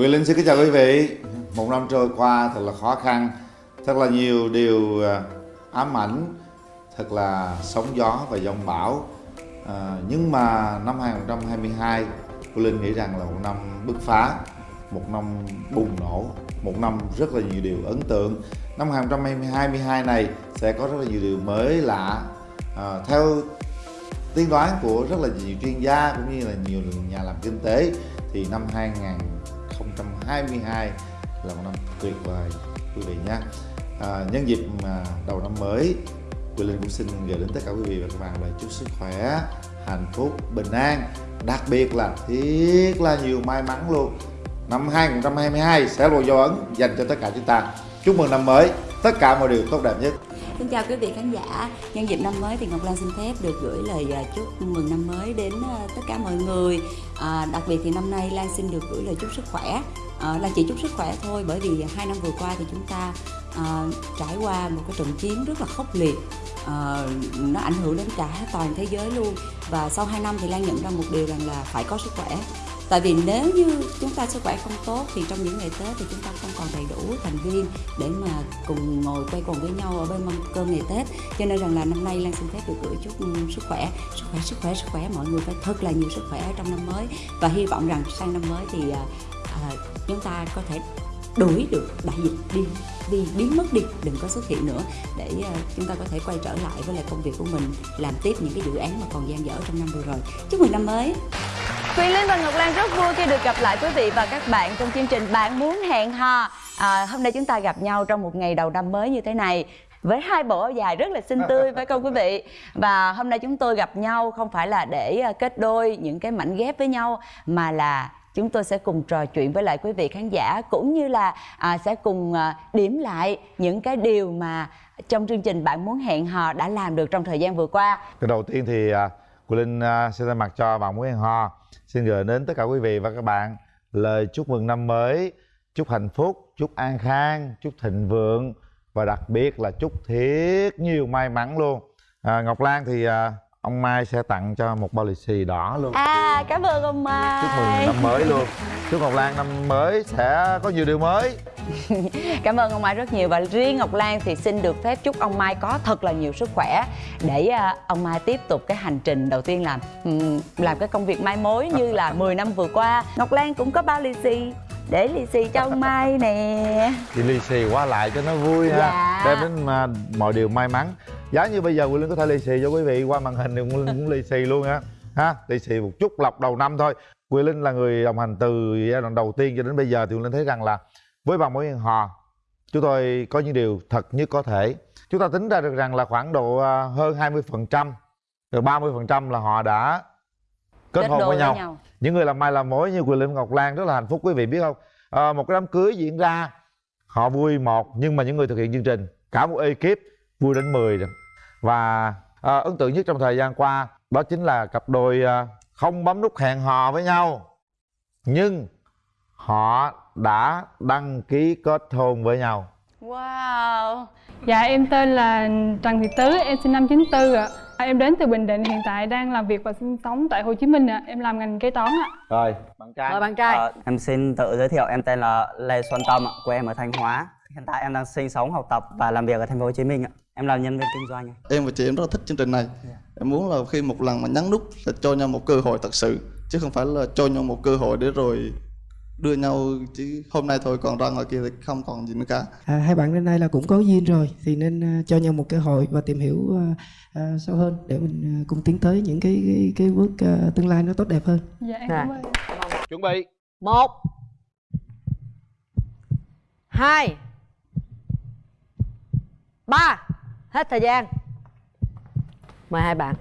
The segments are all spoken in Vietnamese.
Quyền Linh xin kính chào quý vị. Một năm trôi qua thật là khó khăn Thật là nhiều điều à, ám ảnh Thật là sóng gió và giông bão. À, Nhưng mà năm 2022 Quyền Linh nghĩ rằng là một năm bứt phá Một năm bùng nổ Một năm rất là nhiều điều ấn tượng. Năm 2022 này sẽ có rất là nhiều điều mới lạ. À, Theo tiên đoán của rất là nhiều chuyên gia cũng như là nhiều nhà làm kinh tế thì năm 2022 là một năm tuyệt vời quý vị nhé. À, nhân dịp mà đầu năm mới Quỳ Linh cũng xin gửi đến tất cả quý vị và các bạn lời chúc sức khỏe hạnh phúc bình an. Đặc biệt là thiết là nhiều may mắn luôn. Năm 2022 sẽ là một dấu ấn dành cho tất cả chúng ta. Chúc mừng năm mới tất cả mọi điều tốt đẹp nhất. Xin chào quý vị khán giả. Nhân dịp năm mới thì Ngọc Lan xin phép được gửi lời à, chúc mừng năm mới đến à, tất cả mọi người. À, Đặc biệt thì năm nay Lan xin được gửi lời chúc sức khỏe. Ờ, à, Lan chỉ chúc sức khỏe thôi bởi vì hai năm vừa qua thì chúng ta à, trải qua một cái trận chiến rất là khốc liệt. À, Nó ảnh hưởng đến cả toàn thế giới luôn. Và sau 2 năm thì Lan nhận ra một điều rằng là phải có sức khỏe. Tại vì nếu như chúng ta sức khỏe không tốt thì trong những ngày tết thì chúng ta không còn đầy đủ thành viên để mà cùng ngồi quay quần với nhau ở bên mâm cơm ngày tết. Cho nên rằng là năm nay lan xin phép được gửi chúc sức khỏe. Sức khỏe sức khỏe sức khỏe mọi người phải thật là nhiều sức khỏe ở trong năm mới. Và hy vọng rằng sang năm mới thì à, chúng ta có thể đuổi được đại dịch đi đi biến mất đi đừng có xuất hiện nữa. Để uh, chúng ta có thể quay trở lại với lại công việc của mình làm tiếp những cái dự án mà còn dang dở trong năm vừa rồi. Chúc mừng năm mới! Quyền Linh và Ngọc Lan rất vui khi được gặp lại quý vị và các bạn trong chương trình Bạn muốn hẹn hò. À, hôm nay chúng ta gặp nhau trong một ngày đầu năm mới như thế này với hai bộ áo dài rất là xinh tươi phải không quý vị? Và hôm nay chúng tôi gặp nhau không phải là để kết đôi những cái mảnh ghép với nhau mà là chúng tôi sẽ cùng trò chuyện với lại quý vị khán giả cũng như là à, sẽ cùng à, điểm lại những cái điều mà trong chương trình bạn muốn hẹn hò đã làm được trong thời gian vừa qua. Cái đầu tiên thì à, Quỳ Linh à, sẽ thay mặt cho bạn muốn hẹn hò xin gửi đến tất cả quý vị và các bạn lời chúc mừng năm mới chúc hạnh phúc chúc an khang chúc thịnh vượng và đặc biệt là chúc thiết nhiều may mắn luôn à, ngọc lan thì à, ông mai sẽ tặng cho một bao lì xì đỏ luôn. À cảm ơn ông mai chúc mừng năm mới luôn. Chúc ngọc lan năm mới sẽ có nhiều điều mới. Cảm ơn ông mai rất nhiều. Và riêng ngọc lan thì xin được phép chúc ông mai có thật là nhiều sức khỏe để uh, ông mai tiếp tục cái hành trình đầu tiên làm làm cái công việc mai mối như là 10 năm vừa qua. Ngọc lan cũng có bao lì xì để lì xì cho ông mai nè. Thì lì xì qua lại cho nó vui ha. Dạ. đem đến mà mọi điều may mắn. Giá như bây giờ Quỳnh Linh có thể lì xì cho quý vị qua màn hình thì Quỳnh Linh cũng lì xì luôn á. Ha lì xì một chút lọc đầu năm thôi. Quỳnh Linh là người đồng hành từ giai đoạn đầu tiên cho đến bây giờ thì Quỳnh Linh thấy rằng là với bằng mối hẹn hò chúng tôi có những điều thật nhất có thể. Chúng ta tính ra được rằng là khoảng độ à, hơn 20 phần trăm rồi 30 phần trăm là họ đã kết, hôn với nhau. nhau. Những người làm mai làm mối như Quỳnh Linh Ngọc Lan rất là hạnh phúc quý vị biết không? À, một cái đám cưới diễn ra họ vui một nhưng mà những người thực hiện chương trình cả một ekip vui đến 10 rồi. Và à, ấn tượng nhất trong thời gian qua đó chính là cặp đôi à, không bấm nút hẹn hò với nhau. Nhưng họ đã đăng ký kết hôn với nhau. Wow. Dạ em tên là Trần Thị Tứ, em sinh năm 94 ạ. à. Em đến từ Bình Định, hiện tại đang làm việc và sinh sống tại Hồ Chí Minh ạ à. Em làm ngành kế toán ạ à. Rồi, bạn trai Rồi bạn trai à, Em xin tự giới thiệu, em tên là Lê Xuân Tâm ạ, quê em ở Thanh Hóa Hiện tại em đang sinh sống, học tập và làm việc ở thành phố Hồ Chí Minh ạ Em là nhân viên kinh doanh Em và chị em rất là thích chương trình này yeah. Dạ. Em muốn là khi một lần mà nhấn nút là cho nhau một cơ hội thật sự Chứ không phải là cho nhau một cơ hội để rồi đưa nhau chứ hôm nay thôi còn ra ngoài kia thì không còn gì nữa cả. À, hai bạn đến nay là cũng có duyên rồi thì nên uh, cho nhau một cơ hội và tìm hiểu uh, uh, sâu hơn để mình uh, cùng tiến tới những cái cái, cái bước uh, tương lai nó tốt đẹp hơn. Dạ em cảm ơn. Chuẩn bị. Một. Hai. Ba. Hết thời gian. Mời hai bạn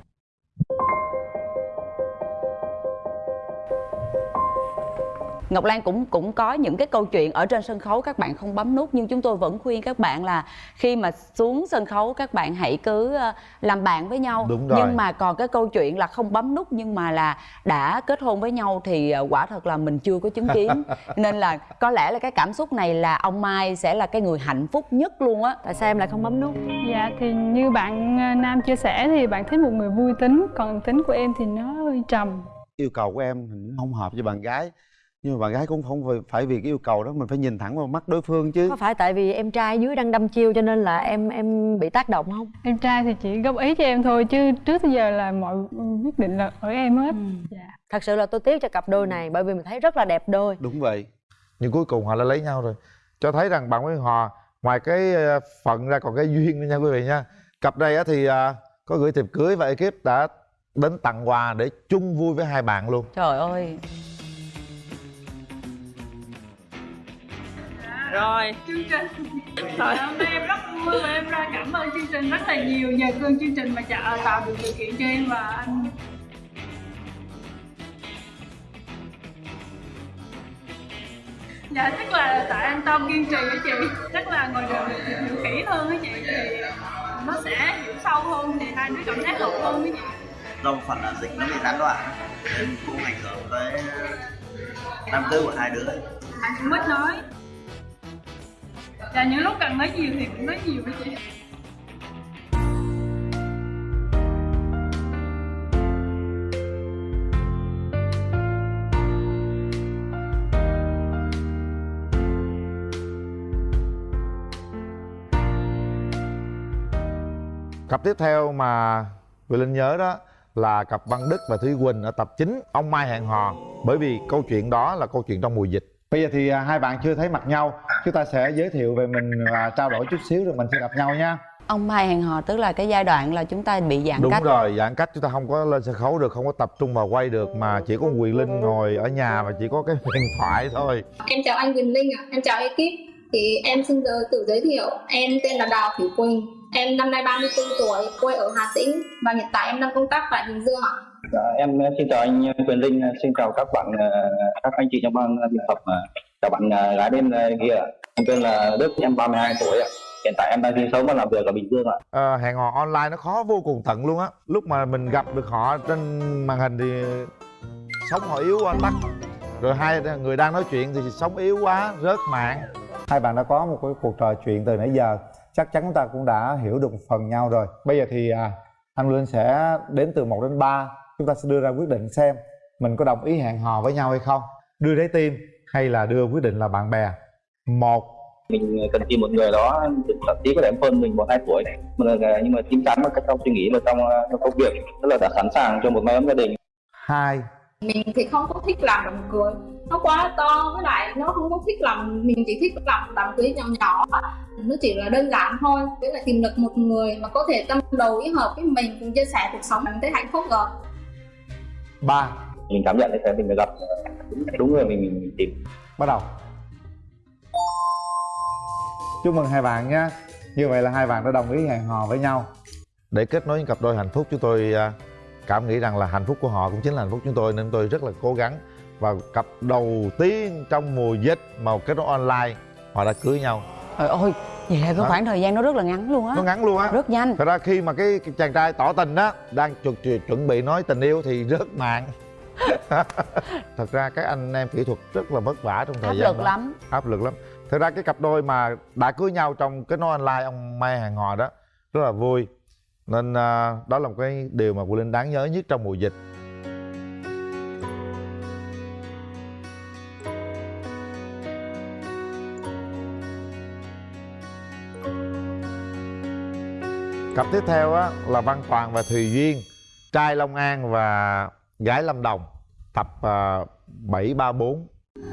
Ngọc Lan cũng cũng có những cái câu chuyện ở trên sân khấu các bạn không bấm nút nhưng chúng tôi vẫn khuyên các bạn là khi mà xuống sân khấu các bạn hãy cứ ờ, làm bạn với nhau. Đúng rồi. nhưng mà còn cái câu chuyện là không bấm nút nhưng mà là đã kết hôn với nhau thì ờ, quả thật là mình chưa có chứng kiến. Nên là có lẽ là cái cảm xúc này là ông Mai sẽ là cái người hạnh phúc nhất luôn á. Tại sao em lại không bấm nút? Dạ thì như bạn ờ, Nam chia sẻ thì bạn thích một người vui tính còn tính của em thì nó hơi trầm. Yêu cầu của em không hợp với bạn gái nhưng mà bạn gái cũng không phải- phải vì cái yêu cầu đó mình phải nhìn thẳng vào mắt đối phương chứ. Có phải tại vì em trai dưới đang đâm chiêu cho nên là em em bị tác động không? Em trai thì chỉ góp ý cho em thôi chứ trước tới giờ là mọi quyết định là ở em hết. Dạ. Thật sự là tôi tiếc cho cặp đôi này bởi vì mình thấy rất là đẹp đôi. Đúng vậy. Nhưng cuối cùng họ đã lấy nhau rồi. Cho thấy rằng bạn với hòa ngoài cái ờ, phận ra còn cái duyên nữa nha quý vị nha. Cặp này á thì ờ, có gửi thiệp cưới và ekip đã đến tặng quà để chung vui với hai bạn luôn. Trời ơi rồi. Chương trình. Trời, hôm nay em rất vui và em ra cảm ơn chương trình rất là nhiều. Nhờ cơn chương trình mà tạo được điều kiện cho em và anh dạ chắc là tại anh Tom kiên trì với chị. Chắc là ngồi đường hiểu kỹ hơn với chị thì nó sẽ hiểu sâu hơn thì hai đứa cảm giác hợp hơn với chị. Do một phần là dịch nó bị gián đoạn. Nên cũng ảnh hưởng tới năm tư của hai đứa anh cũng ít nói dạ những lúc cần nói nhiều thì cũng nói nhiều với chị. Cặp tiếp theo mà Quỳ Linh nhớ đó là cặp Văn Đức và Thúy Quỳnh ở tập 9 Ông Mai hẹn hò. Bởi vì câu chuyện đó là câu chuyện trong mùa dịch bây giờ thì à, hai bạn chưa thấy mặt nhau chúng ta sẽ giới thiệu về mình và trao đổi chút xíu rồi mình sẽ gặp nhau nha ông mai hẹn hò tức là cái giai đoạn là chúng ta bị giãn đúng cách rồi giãn cách chúng ta không có lên sân khấu được không có tập trung vào quay được mà chỉ có Quỳ Linh ngồi ở nhà và chỉ có cái điện thoại thôi Em chào anh Quỳnh Linh ạ, em chào ekip. Thì em xin tự, tự giới thiệu, em tên là Đào Thủy Quỳnh. Em năm nay 34 tuổi, quê ở Hà Tĩnh và hiện tại em đang công tác tại Bình Dương ạ. Dạ, em xin chào anh Quyền Linh, xin chào các bạn, ờ, các anh chị trong ban biên tập, ờ, chào bạn ờ, gái bên ờ, kia. Em tên là Đức, em 32 tuổi ạ. Hiện tại em đang sinh sống và làm việc ở Bình Dương ạ. Ờ, hẹn hò online nó khó vô cùng tận luôn á. Lúc mà mình gặp được họ trên màn hình thì sống họ yếu quá tắt. Rồi hai người đang nói chuyện thì sống yếu quá rớt mạng. Hai bạn đã có một cái cuộc trò chuyện từ nãy giờ. Chắc chắn chúng ta cũng đã hiểu được một phần nhau rồi. Bây giờ thì à, anh Linh sẽ đến từ 1 đến 3 chúng ta sẽ đưa ra quyết định xem mình có đồng ý hẹn hò với nhau hay không đưa trái tim hay là đưa quyết định là bạn bè một Mình cần tìm một người đó thậm chí có thể hơn mình một hai tuổi mà là- nhưng mà chín chắn cách trong suy nghĩ và trong, ờ, trong công việc tức là đã sẵn sàng cho một mái ấm gia đình. hai Mình thì không có thích làm đám cưới, nó quá to với lại nó không có thích làm, mình chỉ thích làm đám cưới nhỏ nhỏ. Nó chỉ là đơn giản thôi, tức là tìm được một người mà có thể tâm đầu ý hợp với mình cùng chia sẻ cuộc sống mình thấy hạnh phúc rồi. Ba. Mình cảm nhận thấy mình đã gặp. Đúng, đúng người mình, mình tìm. bắt đầu. Chúc mừng hai bạn nhé. Như vậy là hai bạn đã đồng ý hẹn hò với nhau. Để kết nối những cặp đôi hạnh phúc chúng tôi à, cảm nghĩ rằng là hạnh phúc của họ cũng chính là hạnh phúc chúng tôi nên tôi rất là cố gắng. Và cặp đầu tiên trong mùa dịch mà kết nối online họ đã cưới nhau. Trời ơi vậy là cái khoảng thời gian nó rất là ngắn luôn á. Nó ngắn luôn á. Rất nhanh. Thật ra khi mà cái, cái chàng trai tỏ tình á đang chuẩn, chuẩn- bị nói tình yêu thì rớt mạng thật ra các anh em kỹ thuật rất là vất vả trong thời áp gian lực đó. lắm. Áp lực lắm. Thật ra cái cặp đôi mà đã cưới nhau trong kết nối online ông mai hàng hò đó rất là vui. Nên à, đó là một cái điều mà Quỳ Linh đáng nhớ nhất trong mùa dịch cặp tiếp theo á là Văn Toàn và Thùy Duyên trai Long An và gái Lâm Đồng tập uh, 734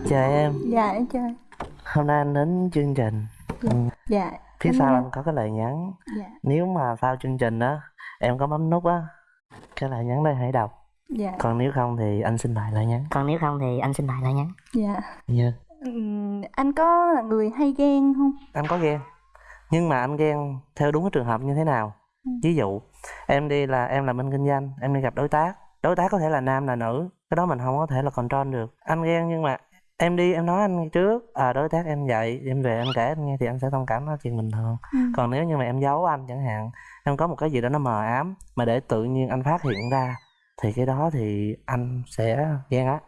Chào em, Dạ em chào hôm nay anh đến chương trình. Ừ, Dạ. Phía em sau anh có cái lời nhắn. Dạ. Nếu mà sau chương trình đó Em có bấm nút á Cái lời nhắn đây hãy đọc. Dạ. Còn nếu không thì anh xin lại lời nhắn. Còn nếu không thì anh xin lại lời nhắn. Dạ. Dạ. Ừm, Anh có là người hay ghen không? Anh có ghen Nhưng mà anh ghen theo đúng cái trường hợp như thế nào? Ừ. Ví dụ Em đi là em làm bên kinh doanh Em đi gặp đối tác Đối tác có thể là nam là nữ Cái đó mình không có thể là control được. Anh ghen nhưng mà Em đi em nói anh trước à, Đối tác em vậy Em về em kể anh nghe thì anh sẽ thông cảm đó chuyện bình thường. Ừ. Còn nếu như mà em giấu anh chẳng hạn Em có một cái gì đó nó mờ ám Mà để tự nhiên anh phát hiện ra Thì cái đó thì anh sẽ ghen á.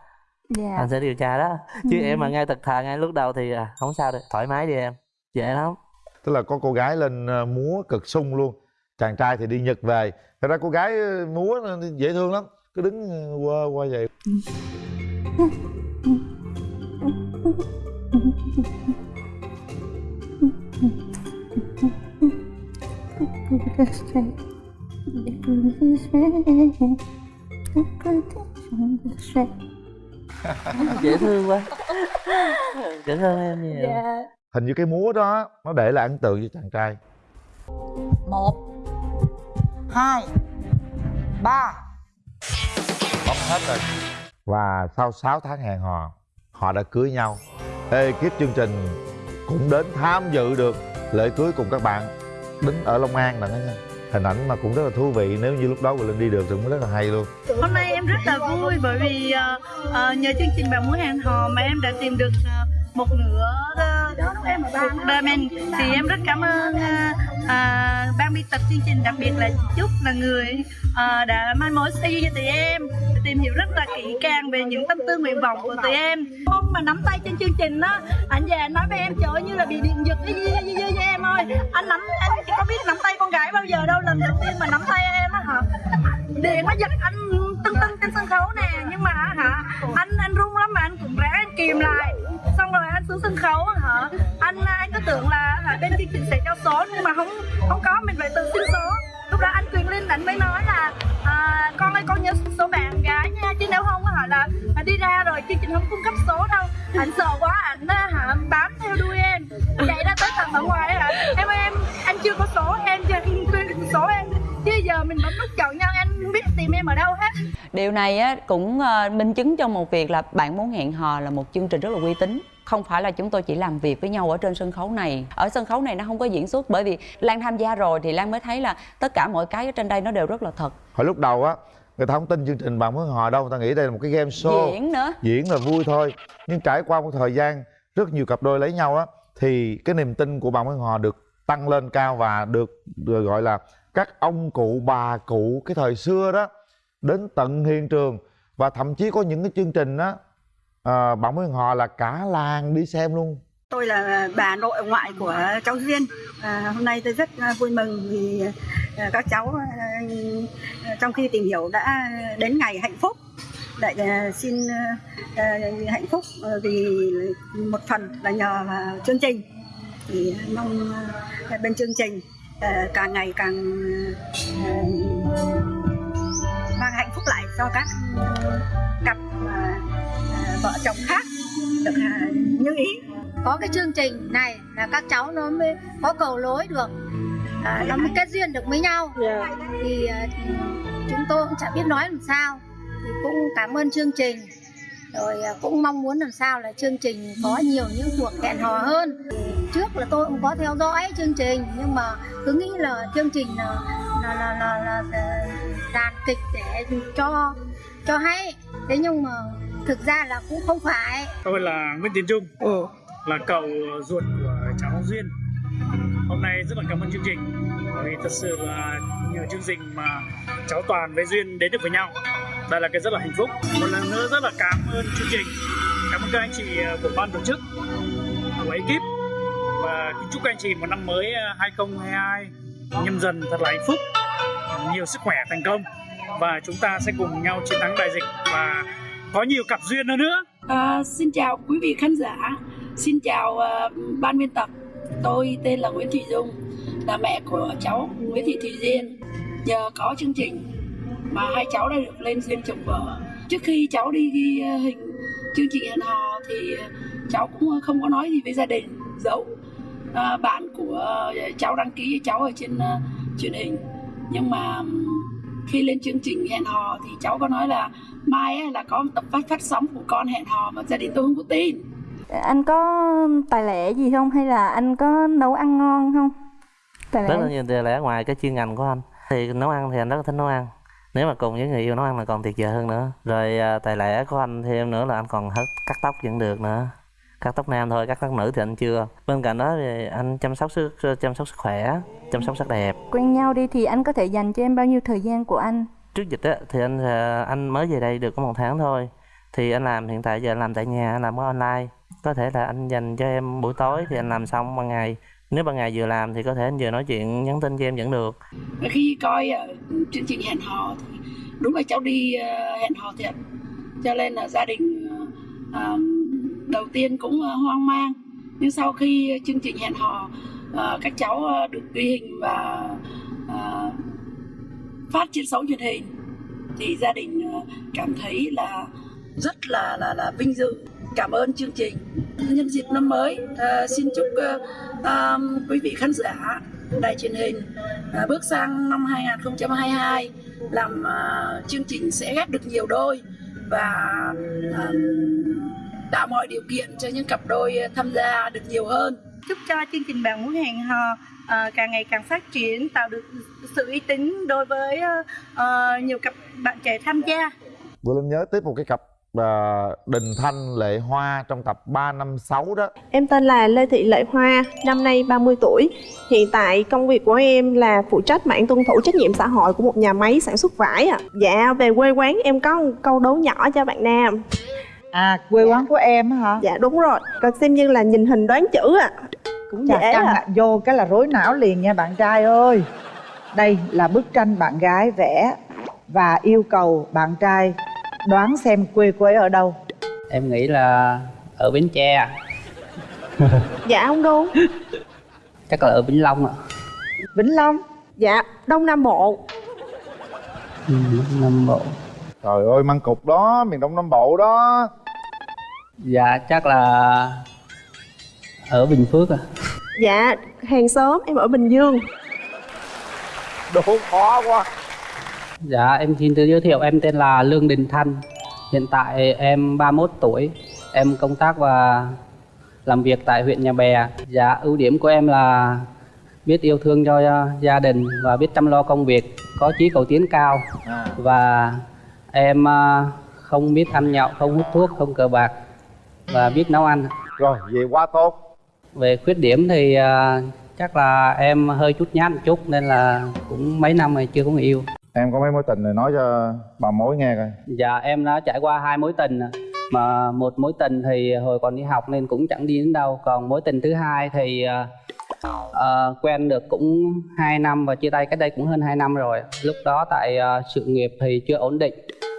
Dạ. Anh sẽ điều tra đó. Chứ Ừ. em mà ngay thực thà ngay lúc đầu thì à, không sao được Thoải mái đi em Dễ lắm tức là có cô gái lên ờ, múa cực sung luôn. Chàng trai thì đi nhật về. Thật ra cô gái ờ, múa nó dễ thương lắm. Cứ đứng ờ, qua qua vậy. Dễ thương quá. Cảm ơn em nhiều. Dạ. Hình như cái múa đó nó để lại ấn tượng cho chàng trai. Một hai ba. Bấm hết rồi. Và sau 6 tháng hẹn hò họ đã cưới nhau. Ekip chương trình cũng đến tham dự được lễ cưới cùng các bạn đến ở Long An là nha. Hình ảnh mà cũng rất là thú vị nếu như lúc đó Quỳnh Linh đi được thì cũng rất là hay luôn. Hôm nay em rất là vui bởi vì ờ, nhờ chương trình bạn muốn hẹn hò mà em đã tìm được ờ, một nửa cuộc đời mình thì em rất cảm ơn à, ban biên tập chương trình đặc biệt là chị Trúc là người ờ, đã mai mối xây cho tụi em tìm hiểu rất là kỹ càng về những tâm tư nguyện vọng của tụi em. Hôm mà nắm tay trên chương trình á anh anh nói với em trời ơi, như là bị điện giật cái gì gì gì với em ơi. Anh nắm anh có biết nắm tay con gái bao giờ đâu lần đầu tiên mà nắm tay em á hả điện nó giật anh tưng tưng trên sân khấu nè. Nhưng mà hả anh anh run lắm mà anh cũng ráng anh kìm lại. Xong rồi anh xuống sân khấu hả. Anh anh cứ tưởng là hả, bên chương trình sẽ cho số nhưng mà không không có. Mình phải tự xin số. Lúc đó anh quyền linh anh mới nói là à, con ơi con nhớ số bạn gái nha. Chứ nếu không hả là là đi ra rồi chương trình không cung cấp số đâu. Anh sợ quá. Điều này á, cũng ờ, minh chứng cho một việc là bạn muốn hẹn hò là một chương trình rất là uy tín. Không phải là chúng tôi chỉ làm việc với nhau ở trên sân khấu này. Ở sân khấu này nó không có diễn xuất bởi vì lan tham gia rồi thì lan mới thấy là tất cả mọi cái ở trên đây nó đều rất là thật. Hồi lúc đầu á người ta không tin chương trình bạn muốn hò đâu người ta nghĩ đây là một cái game show. Diễn nữa. Diễn là vui thôi. Nhưng trải qua một thời gian rất nhiều cặp đôi lấy nhau á thì cái niềm tin của bạn muốn hò được tăng lên cao và được, được gọi là các ông cụ bà cụ cái thời xưa đó đến tận hiện trường và thậm chí có những cái chương trình á à, bạn mới hò là cả làng đi xem luôn Tôi là bà nội ngoại của cháu Duyên. À, hôm nay tôi rất à, vui mừng vì à, các cháu à, trong khi tìm hiểu đã đến ngày hạnh phúc. Lại xin hạnh phúc vì một phần là nhờ chương trình. Thì mong bên chương trình càng ngày càng phúc lại cho các cặp à, à, vợ chồng khác được à, như ý. Có cái chương trình này là các cháu nó mới có cầu lối được à, nó mới kết duyên được với nhau. Thì à, chúng tôi cũng chả biết nói làm sao. Thì cũng cảm ơn chương trình. Rồi cũng mong muốn làm sao là chương trình có nhiều những cuộc hẹn hò hơn. Trước là tôi cũng có theo dõi chương trình nhưng mà cứ nghĩ là chương trình là là là là, là, đàn kịch để cho cho hay. Thế nhưng mà thực ra là cũng không phải. Tôi là Nguyễn Tiến Trung. Là cậu ruột của cháu Duyên. Hôm nay rất là cảm ơn chương trình. Bởi vì thật sự là nhờ chương trình mà cháu Toàn với Duyên đến được với nhau. Đây là cái rất là hạnh phúc. Một lần nữa rất là cảm ơn chương trình. Cảm ơn các anh chị của ban tổ chức của ekip. Và kính chúc các anh chị một năm mới 2022 nhâm dần thật là hạnh phúc nhiều sức khỏe thành công và chúng ta sẽ cùng nhau chiến thắng đại dịch và có nhiều cặp duyên hơn nữa À, xin chào quý vị khán giả, xin chào uh, ban biên tập. Tôi tên là Nguyễn Thị Dung, là mẹ của cháu Nguyễn Thị Thùy Duyên. Nhờ có chương trình mà hai cháu đã được lên duyên chồng vợ. Trước khi cháu đi ghi ờ, hình chương trình hẹn hò thì cháu cũng không có nói gì với gia đình, giấu à, ờ, bạn của cháu đăng ký cháu ở trên uh, truyền hình. Nhưng mà khi lên chương trình hẹn hò thì cháu có nói là mai á, là có một tập phát phát sóng của con hẹn hò mà gia đình tôi không có tin. Anh có tài lẻ gì không? Hay là anh có nấu ăn ngon không? Tài rất là nhiều tiền lẻ ngoài cái chuyên ngành của anh. Thì nấu ăn thì anh rất là thích nấu ăn. Nếu mà cùng với người yêu nấu ăn là còn tuyệt vời hơn nữa. Rồi à, tài lẻ của anh thêm nữa là anh còn hết cắt tóc vẫn được nữa cắt tóc nam thôi cắt tóc nữ thì anh chưa. Bên cạnh đó thì anh chăm sóc sức chăm sóc sức khỏe chăm sóc sắc đẹp. Quen nhau đi thì anh có thể dành cho em bao nhiêu thời gian của anh? trước dịch á thì anh à, anh mới về đây được có một tháng thôi. Thì anh làm hiện tại giờ anh làm tại nhà anh làm có online. Có thể là anh dành cho em buổi tối thì anh làm xong ban ngày. Nếu ban ngày vừa làm thì có thể anh vừa nói chuyện nhắn tin cho em vẫn được. Khi coi uh, chương trình hẹn hò thì đúng là cháu đi uh, hẹn hò thiệt. Cho nên là gia đình đầu tiên cũng ờ, hoang mang. Nhưng sau khi chương trình hẹn hò ờ, các cháu ờ, được ghi hình và phát trên sóng truyền hình thì gia đình cảm thấy là rất là là là vinh dự. Cảm ơn chương trình. Nhân dịp năm mới xin chúc quý vị khán giả đài truyền hình bước sang năm 2022 làm chương trình sẽ ghép được nhiều đôi và tạo mọi điều kiện cho những cặp đôi tham gia được nhiều hơn chúc cho chương trình bạn muốn hẹn hò ờ, càng ngày càng phát triển tạo được sự uy tín đối với ờ, ờ, nhiều cặp bạn trẻ tham gia Vừa Linh nhớ tiếp một cái cặp à, Đình Thanh Lệ Hoa trong tập 3 năm 6 đó Em tên là Lê Thị Lệ Hoa, năm nay 30 tuổi. Hiện tại công việc của em là phụ trách mảng tuân thủ trách nhiệm xã hội của một nhà máy sản xuất vải ạ. Dạ, về quê quán em có một câu đố nhỏ cho bạn Nam. À, quê quán của em hả? Dạ đúng rồi, còn xem như là nhìn hình đoán chữ ạ. Cũng Chà, dễ căng ạ. vô cái là rối não liền nha bạn trai ơi Đây là bức tranh bạn gái vẽ Và yêu cầu bạn trai đoán xem quê quê ở đâu em nghĩ là ở bến tre Dạ không đúng. chắc là ở vĩnh long ạ Vĩnh Long Dạ, Đông Nam Bộ. ừ, nam bộ Trời ơi măng cục đó miền Đông Nam Bộ đó dạ chắc là ở bình phước à. Dạ, hàng xóm em ở Bình Dương. Đố khó quá. Dạ em xin tự giới thiệu em tên là lương đình thanh. Hiện tại em 31 tuổi. Em công tác và làm việc tại huyện nhà bè. Dạ ưu điểm của em là biết yêu thương cho gia đình và biết chăm lo công việc có chí cầu tiến cao. Và em uh, không biết ăn nhậu không hút thuốc không cờ bạc và biết nấu ăn. Rồi vậy quá tốt. Về khuyết điểm thì uh, chắc là em hơi chút nhát một chút nên là cũng mấy năm rồi chưa có người yêu. Em có mấy mối tình này nói cho bà mối nghe coi. Dạ em đã trải qua hai mối tình mà một mối tình thì hồi còn đi học nên cũng chẳng đi đến đâu. Còn mối tình thứ hai thì ờ, ờ, quen được cũng 2 năm và chia tay cách đây cũng hơn 2 năm rồi. Lúc đó tại ờ, sự nghiệp thì chưa ổn định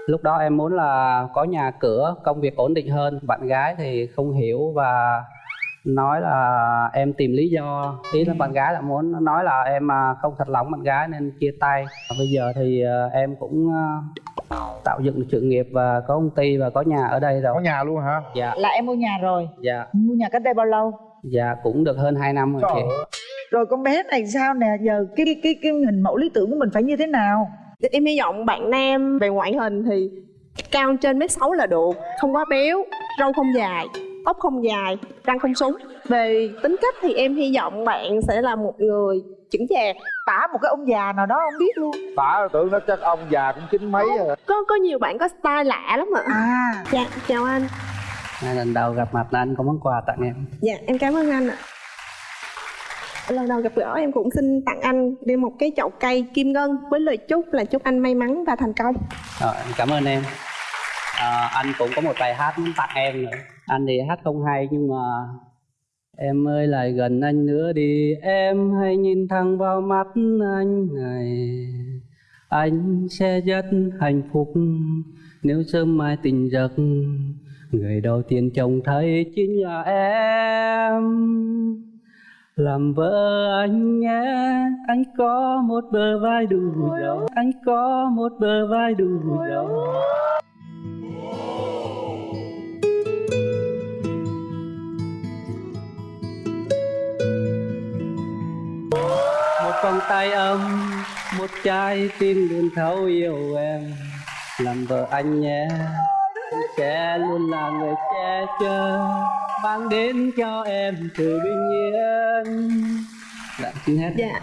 lúc đó em muốn là có nhà cửa công việc ổn định hơn. Bạn gái thì không hiểu và nói là em tìm lý do. Ý là bạn gái là muốn nói là em à, không thật lòng bạn gái nên chia tay. Bây giờ thì à, em cũng à, tạo dựng được sự nghiệp và có công ty và có nhà ở đây rồi. Có nhà luôn hả? Dạ. Là em mua nhà rồi. Dạ. Mua nhà cách đây bao lâu? dạ cũng được hơn 2 năm rồi chị. Rồi con bé này sao nè? Giờ cái cái, cái hình mẫu lý tưởng của mình phải như thế nào? Em hy vọng bạn nam về ngoại hình thì cao trên mét sáu là được, không quá béo, râu không dài, tóc không dài, răng không súng. Về tính cách thì em hy vọng bạn sẽ là một người chững chạc. Tả một cái ông già nào đó không biết luôn. Tả tưởng nó chắc ông già cũng chín mấy rồi Có có nhiều bạn có style lạ lắm ạ. À. Dạ, chào anh. Nay lần đầu gặp mặt là anh có món quà tặng em Dạ, em cảm ơn anh ạ. Lần đầu gặp gỡ em cũng xin tặng anh đi một cái chậu cây kim ngân với lời chúc là chúc anh may mắn và thành công. Ờ, rồi cảm ơn em. À, anh cũng có một bài hát muốn tặng em nữa. Anh thì hát không hay nhưng mà em ơi lại gần anh nữa đi. Em hãy nhìn thẳng vào mắt anh này. Anh sẽ rất hạnh phúc nếu sớm mai tình giấc. Người đầu tiên trông thấy chính là em làm vợ anh nhé, anh có một bờ vai đủ rộng. Anh có một bờ vai đủ rộng. Một vòng tay ấm, một trái tim luôn thấu yêu em. Làm vợ anh nhé sẽ luôn là người che chở mang đến cho em sự bình yên. Dạ xin hết. Dạ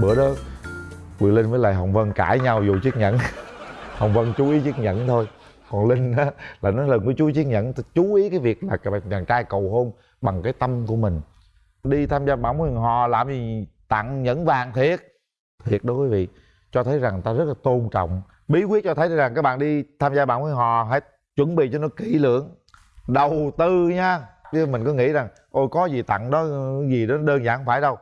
bữa đó Quyền Linh với lại Hồng Vân cãi nhau vụ chiếc nhẫn Hồng Vân chú ý chiếc nhẫn thôi. Còn Linh á, là nó lần của chú ý chiếc nhẫn. Chú ý cái việc là các bạn chàng trai cầu hôn bằng cái tâm của mình. Đi tham gia bóng huyền hò, làm gì tặng nhẫn vàng thiệt. Thiệt đó quý vị. Cho thấy rằng ta rất là tôn trọng. Bí quyết cho thấy rằng các bạn đi tham gia bóng huyền hò, hãy chuẩn bị cho nó kỹ lưỡng. Đầu tư nha. Chứ mình cứ nghĩ rằng, ôi, có gì tặng đó, gì đó đơn giản không phải đâu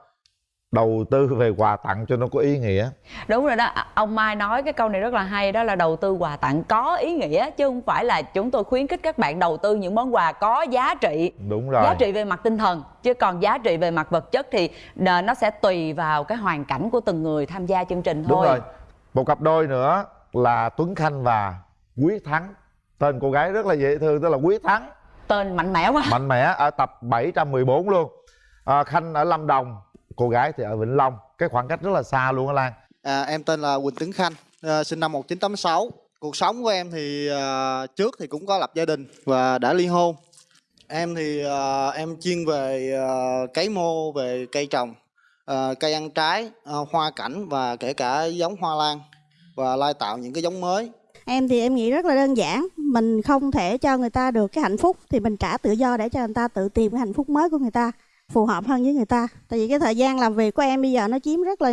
đầu tư về quà tặng cho nó có ý nghĩa. Đúng rồi đó ông mai nói cái câu này rất là hay đó là đầu tư quà tặng có ý nghĩa chứ không phải là chúng tôi khuyến khích các bạn đầu tư những món quà có giá trị. Đúng rồi. Giá trị về mặt tinh thần chứ còn giá trị về mặt vật chất thì ờ, nó sẽ tùy vào cái hoàn cảnh của từng người tham gia chương trình thôi. đúng rồi. Một cặp đôi nữa là tuấn khanh và quý thắng. Tên cô gái rất là dễ thương tức là quý thắng. Tên mạnh mẽ quá. Mạnh mẽ ở tập 714 luôn. À, khanh ở lâm đồng cô gái thì ở vĩnh long cái khoảng cách rất là xa luôn á lan À, em tên là Quỳnh Tuấn Khanh, à, sinh năm 1986. Cuộc sống của em thì à, trước thì cũng có lập gia đình và đã ly hôn. Em thì à, em chuyên về à, cấy mô, về cây trồng, à, cây ăn trái, à, hoa cảnh và kể cả giống hoa lan và lai tạo những cái giống mới. Em thì em nghĩ rất là đơn giản Mình không thể cho người ta được cái hạnh phúc Thì mình trả tự do để cho người ta tự tìm cái hạnh phúc mới của người ta Phù hợp hơn với người ta. Tại vì cái thời gian làm việc của em bây giờ nó chiếm rất là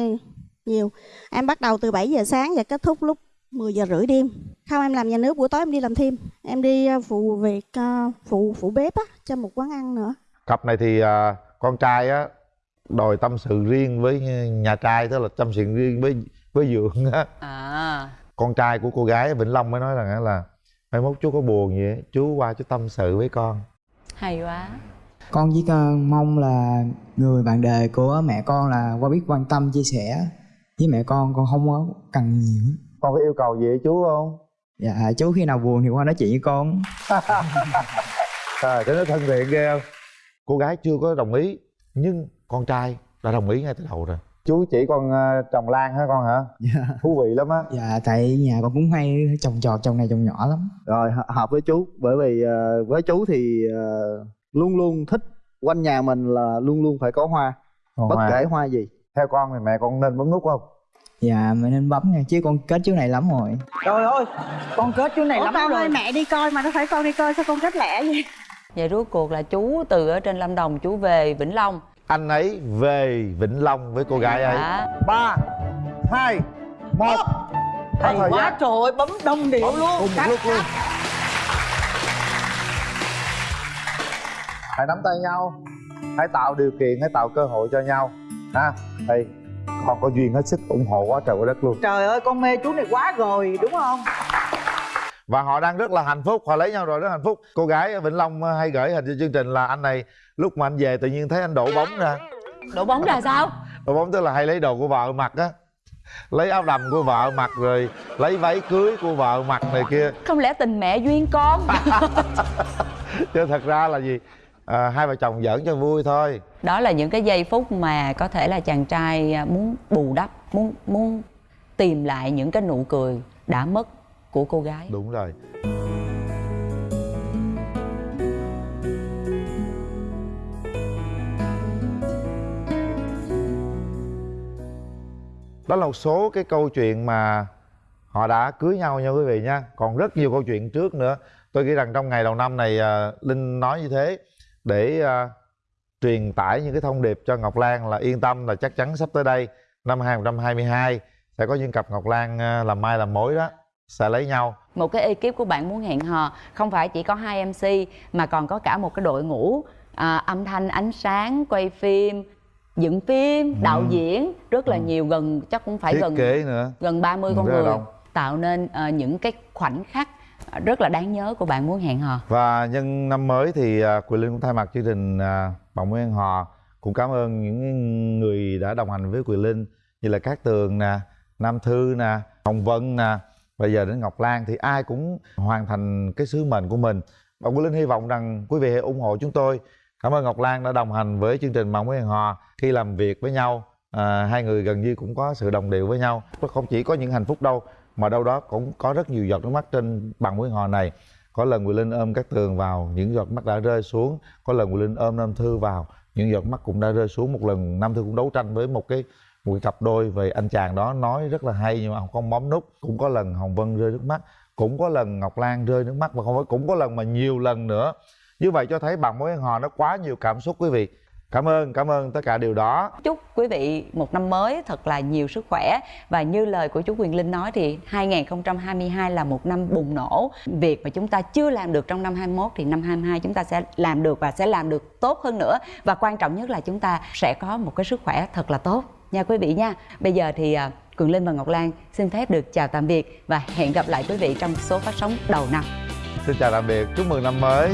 nhiều. Em bắt đầu từ 7 giờ sáng và kết thúc lúc 10 giờ rưỡi đêm. Không em làm nhà nước buổi tối em đi làm thêm. Em đi ờ, phụ việc ờ, phụ phụ bếp á, cho một quán ăn nữa. Cặp này thì à, con trai á đòi tâm sự riêng với nhà trai tức là tâm sự riêng với với dượng á. À. Con trai của cô gái vĩnh long mới nói rằng á là mai mốt chú có buồn gì á chú qua chú tâm sự với con. Hay quá con chỉ cần mong là người bạn đời của mẹ con là qua biết quan tâm chia sẻ với mẹ con con không có cần nhiều. Con có yêu cầu gì chú không? Dạ chú khi nào buồn thì qua nói chuyện với con. À, cho nó thân thiện ghê không? Cô gái chưa có đồng ý nhưng con trai đã đồng ý ngay từ đầu rồi. Chú chỉ con ờ, trồng lan hả con hả? Dạ. Thú vị lắm á. Dạ tại nhà con cũng hay trồng trọt trồng này trồng nhỏ lắm. Rồi hợp- hợp với chú bởi vì ờ, với chú thì ờ, luôn luôn thích quanh nhà mình là luôn luôn phải có hoa. Còn bất hoa. kể hoa gì. theo con thì mẹ con nên bấm nút không dạ mẹ nên bấm nha chứ con kết chú này lắm rồi Trời ơi, con kết chú này Ủa lắm con rồi. ơi mẹ đi coi mà nó phải con đi coi sao con kết lẻ vậy vậy rốt cuộc là chú từ ở trên lâm đồng chú về vĩnh long anh ấy về vĩnh long với cô gái ấy Dạ. ba hai một Hay quá trời ơi, bấm đông điệu luôn. cùng một Cắt, lúc luôn hãy nắm tay nhau. Hãy tạo điều kiện hãy tạo cơ hội cho nhau. Ha đây con có duyên hết sức ủng hộ quá trời quá đất luôn. Trời ơi, con mê chú này quá rồi, đúng không? và họ đang rất là hạnh phúc. Họ lấy nhau rồi rất hạnh phúc. Cô gái ở vĩnh long hay gửi hình cho chương trình là anh này lúc mà anh về tự nhiên thấy anh đổ bóng ra đổ bóng ra sao? Đổ bóng tức là hay lấy đồ của vợ mặc á. Lấy áo đầm của vợ mặc rồi lấy váy cưới của vợ mặc này kia. Không lẽ tình mẹ duyên con? Chứ thật ra là gì à, hai vợ chồng giỡn cho vui thôi. Đó là những cái giây phút mà có thể là chàng trai à, muốn bù đắp muốn muốn tìm lại những cái nụ cười đã mất của cô gái. Đúng rồi. Đó là một số cái câu chuyện mà họ đã cưới nhau nha quý vị nha. Còn rất nhiều câu chuyện trước nữa. Tôi nghĩ rằng trong ngày đầu năm này à, linh nói như thế để à, truyền tải những cái thông điệp cho ngọc lan là yên tâm là chắc chắn sắp tới đây. Năm 2022 sẽ có những cặp ngọc lan à, làm mai làm mối đó sẽ lấy nhau. Một cái ekip của bạn muốn hẹn hò không phải chỉ có hai mc mà còn có cả một cái đội ngũ à, âm thanh ánh sáng quay phim dựng phim đạo Ừ. diễn rất là nhiều gần chắc cũng phải thiết gần kế nữa. gần 30 Ừ, con người tạo nên ờ, những cái khoảnh khắc rất là đáng nhớ của bạn muốn hẹn hò Và nhân năm mới thì Quỳ Quỳnh Linh cũng thay mặt chương trình à, Bạn Muốn Hẹn Hò cũng cảm ơn những người đã đồng hành với Quỳnh Linh như là Cát Tường nè, Nam Thư nè, Hồng Vân nè, bây giờ đến Ngọc Lan thì ai cũng hoàn thành cái sứ mệnh của mình. Và Quỳnh Linh hy vọng rằng quý vị hãy ủng hộ chúng tôi. Cảm ơn Ngọc Lan đã đồng hành với chương trình Bạn Muốn Hẹn Hò khi làm việc với nhau. À, hai người gần như cũng có sự đồng điệu với nhau. Không chỉ có những hạnh phúc đâu mà đâu đó cũng có rất nhiều giọt nước mắt trên bằng Nguyễn Hò này. Có lần Quỳ Linh ôm các tường vào, những giọt mắt đã rơi xuống. Có lần Quỳ Linh ôm Nam Thư vào, những giọt mắt cũng đã rơi xuống. Một lần Nam Thư cũng đấu tranh với một cái một cái cặp đôi về anh chàng đó, nói rất là hay nhưng mà không bấm nút. Cũng có lần Hồng Vân rơi nước mắt, cũng có lần Ngọc Lan rơi nước mắt và không phải, cũng có lần mà nhiều lần nữa. Như vậy cho thấy bằng mối hẹn hò nó quá nhiều cảm xúc quý vị cảm ơn cảm ơn tất cả điều đó. Chúc quý vị một năm mới thật là nhiều sức khỏe. Và như lời của chú Quyền Linh nói thì 2022 là một năm bùng nổ. Việc mà chúng ta chưa làm được trong năm 21 thì năm 22 chúng ta sẽ làm được và sẽ làm được tốt hơn nữa. Và quan trọng nhất là chúng ta sẽ có một cái sức khỏe thật là tốt. Nha quý vị nha. Bây giờ thì à, Quyền Linh và Ngọc Lan xin phép được chào tạm biệt và hẹn gặp lại quý vị trong số phát sóng đầu năm. Xin chào tạm biệt. Chúc mừng năm mới